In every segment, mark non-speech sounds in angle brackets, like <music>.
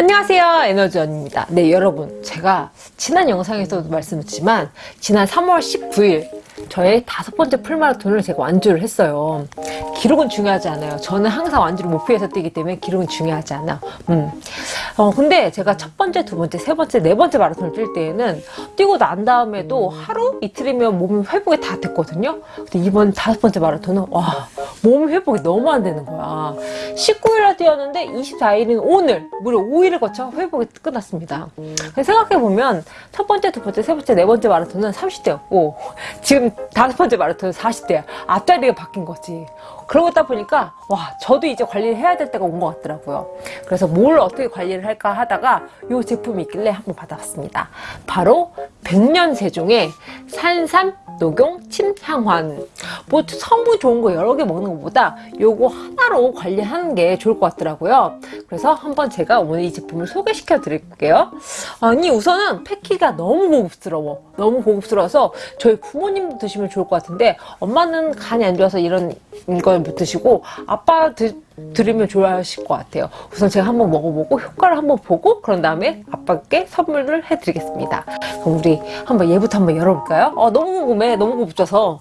안녕하세요 에너지원입니다. 네 여러분. 제가 지난 영상에서도 말씀드렸지만 지난 3월 19일 저의 다섯 번째 풀마라톤을 제가 완주를 했어요. 기록은 중요하지 않아요. 저는 항상 완주를 목표에서 뛰기 때문에 기록은 중요하지 않아. 음. 어, 근데 제가 첫 번째 두 번째 세 번째 네 번째 마라톤을 뛸 때에는 뛰고 난 다음에도 하루 이틀이면 몸 회복이 다 됐거든요. 근데 이번 다섯 번째 마라톤은 와 몸 회복이 너무 안 되는 거야. 19일날 뛰었는데 24일인 오늘 무려 5일을 거쳐 회복이 끝났습니다. 생각해보면 첫 번째 두 번째 세 번째 네 번째 마라톤은 30대였고 지금 다섯 번째 마라톤은 40대야. 앞자리가 바뀐 거지. 그러다 보니까 와 저도 이제 관리를 해야 될 때가 온 것 같더라고요. 그래서 뭘 어떻게 관리를 할까 하다가 이 제품이 있길래 한번 받아봤습니다. 바로 백년세종의 산삼 녹용 침향환. 뭐 성분 좋은 거 여러 개 먹는 것보다 요거 하나로 관리하는 게 좋을 것 같더라고요. 그래서 한번 제가 오늘 이 제품을 소개시켜 드릴게요. 아니 우선은 패키가 너무 고급스러워. 너무 고급스러워서 저희 부모님도 드시면 좋을 것 같은데 엄마는 간이 안 좋아서 이런 걸 못 드시고 아빠 드, 드리면 좋아하실 것 같아요. 우선 제가 한번 먹어보고 효과를 한번 보고 그런 다음에 아빠께 선물을 해드리겠습니다. 그럼 우리 한번 얘부터 한번 열어볼까요? 어, 너무 궁금해. 너무 고급져서.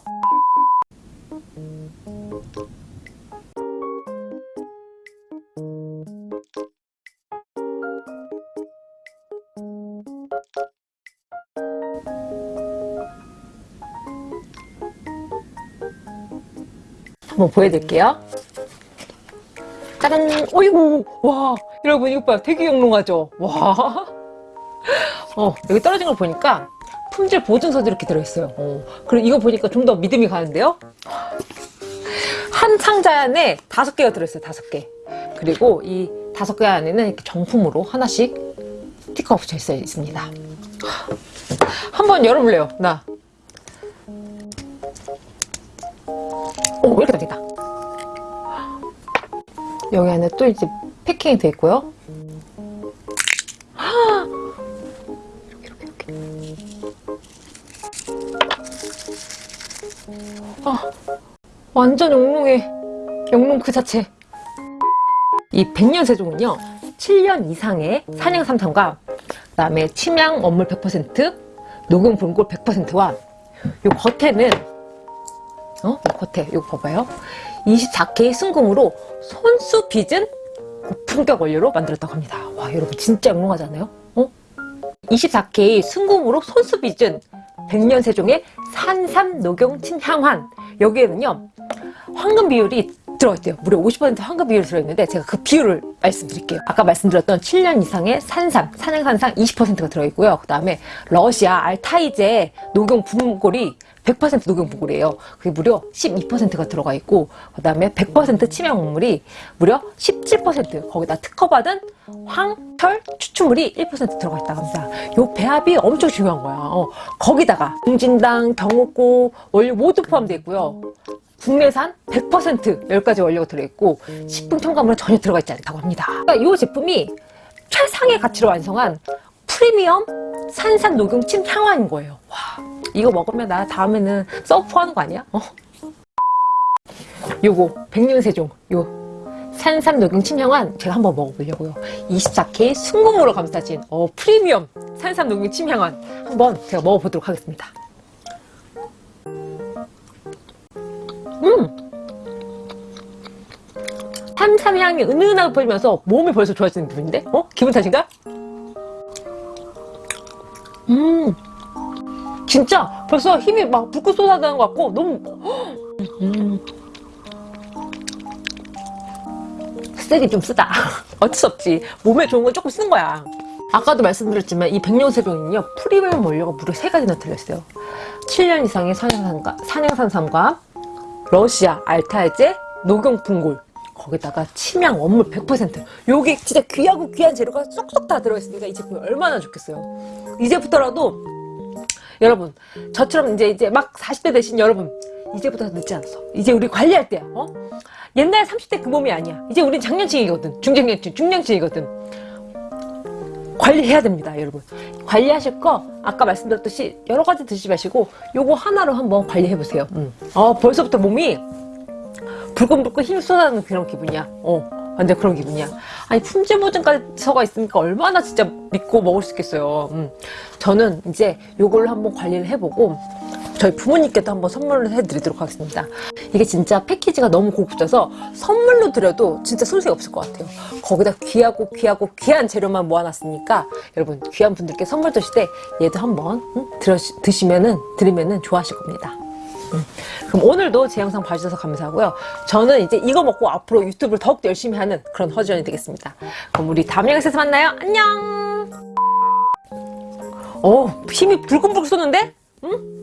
한번 보여드릴게요 짜란 어이구 와. 여러분 이거 봐요 되게 영롱하죠? 와. 어, 여기 떨어진 걸 보니까 품질 보증서도 이렇게 들어있어요. 어, 그리고 이거 보니까 좀 더 믿음이 가는데요? 한 상자 안에 다섯 개가 들어있어요 다섯 개. 그리고 이 다섯 개 안에는 이렇게 정품으로 하나씩 스티커가 붙여 있어 있습니다. 한번 열어볼래요? 나. 오, 이렇게 되겠다. 여기 안에 또 이제 패킹이 되어 있고요. 이렇게, 이렇게, 이렇게. 아, 완전 영롱해. 영롱 그 자체. 이 백년 세종은요, 7년 이상의 산양 삼성과 그 다음에 침향 원물 100%, 녹용 분골 100%와 요 겉에는 어? 겉에 이거 봐봐요 24K 순금으로 손수 빚은 고품격 원료로 만들었다고 합니다 와 여러분 진짜 영롱하지 않아요? 어? 24K 순금으로 손수 빚은 백년세종의 산삼 녹용 친향환 여기에는요 황금 비율이 들어있대요 무려 50% 황금 비율이 들어있는데 제가 그 비율을 말씀드릴게요 아까 말씀드렸던 7년 이상의 산삼, 산양산상 20%가 들어있고요 그 다음에 러시아 알타이제 녹용 분골이 100% 녹용부골이에요. 그게 무려 12%가 들어가 있고 그 다음에 100% 치명물이 무려 17% 거기다 특허받은 황철 추출물이 1% 들어가 있다고 합니다. 요 배합이 엄청 중요한 거야. 어, 거기다가 공진당, 경옥고 원료 모두 포함되어 있고요. 국내산 100% 10가지 원료가 들어있고 식품 첨가물은 전혀 들어가 있지 않다고 합니다. 그러니까 이 제품이 최상의 가치로 완성한 프리미엄 산삼 녹용 침 향환인 거예요. 와. 이거 먹으면 나 다음에는 서프하는 거 아니야? 어? 요거 백년세종 요 산삼 녹용 침향환 제가 한번 먹어보려고요 24K 순금으로 감싸진 어, 프리미엄 산삼 녹용 침향환 한번 제가 먹어보도록 하겠습니다 음! 산삼 향이 은은하게 퍼지면서 몸이 벌써 좋아지는 기분인데? 어? 기분 탓인가? 음 진짜 벌써 힘이 막 불꽃 쏟아지는 것 같고 너무 음. 쓰기 좀 쓰다 <laughs> 어쩔 수 없지 몸에 좋은 건 조금 쓰는 거야 아까도 말씀드렸지만 이 백년세종은요 프리미엄 원료가 무려 3가지나 들어있어요 7년 이상의 산양산과, 산양산삼과 러시아 알타이제 녹용 분골. 거기다가 침향 원물 100% 요게 진짜 귀하고 귀한 재료가 쏙쏙 다 들어있으니까 이 제품이 얼마나 좋겠어요. 이제부터라도 여러분 저처럼 이제 이제 막 40대 되신 여러분 이제부터 늦지 않았어 이제 우리 관리할 때야 어? 옛날 30대 그 몸이 아니야. 이제 우린 장년층이거든. 중장년층 중년층이거든 관리해야 됩니다 여러분 관리하실 거 아까 말씀드렸듯이 여러 가지 드시지 마시고 요거 하나로 한번 관리해 보세요 음. 어 벌써부터 몸이 불끈불끈 힘이 쏟아지는 그런 기분이야 어 완전 그런 기분이야. 아니 품질 보증까지서가 있으니까 얼마나 진짜 믿고 먹을 수 있겠어요. 음. 저는 이제 요걸로 한번 관리를 해보고 저희 부모님께도 한번 선물을 해드리도록 하겠습니다. 이게 진짜 패키지가 너무 고급져서 선물로 드려도 진짜 손색이 없을 것 같아요. 거기다 귀하고 귀하고 귀한 재료만 모아놨으니까 여러분 귀한 분들께 선물 드실 때 얘도 한번 응? 들어, 드시면은 드리면은 좋아하실 겁니다. 음. 그럼 오늘도 제 영상 봐주셔서 감사하고요. 저는 이제 이거 먹고 앞으로 유튜브를 더욱더 열심히 하는 그런 허지연이 되겠습니다. 그럼 우리 다음 영상에서 만나요. 안녕! 어, 힘이 불끈불끈 쏘는데? 응?